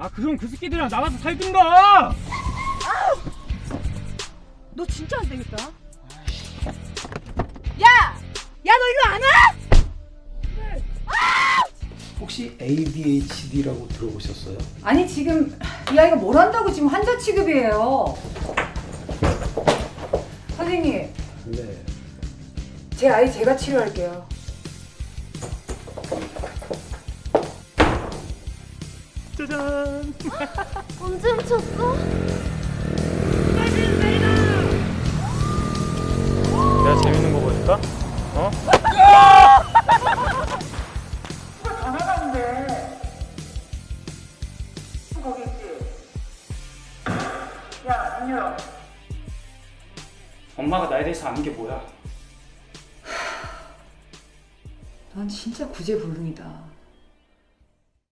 아 그럼 그 새끼들이랑 나가서 살든가 너 진짜 안 되겠다. 야! 야, 너 일로 안 와? 혹시 ADHD라고 들어보셨어요? 아니, 지금 이 아이가 뭘 한다고 지금 환자 취급이에요. 선생님, 네. 제 아이 제가 치료할게요. 짜잔 언제 훔쳤어? 내가 재밌는 거 보여줄까? 어? 엄마가 나에 대해서 아는 게 뭐야? 넌 진짜 구제불능이다.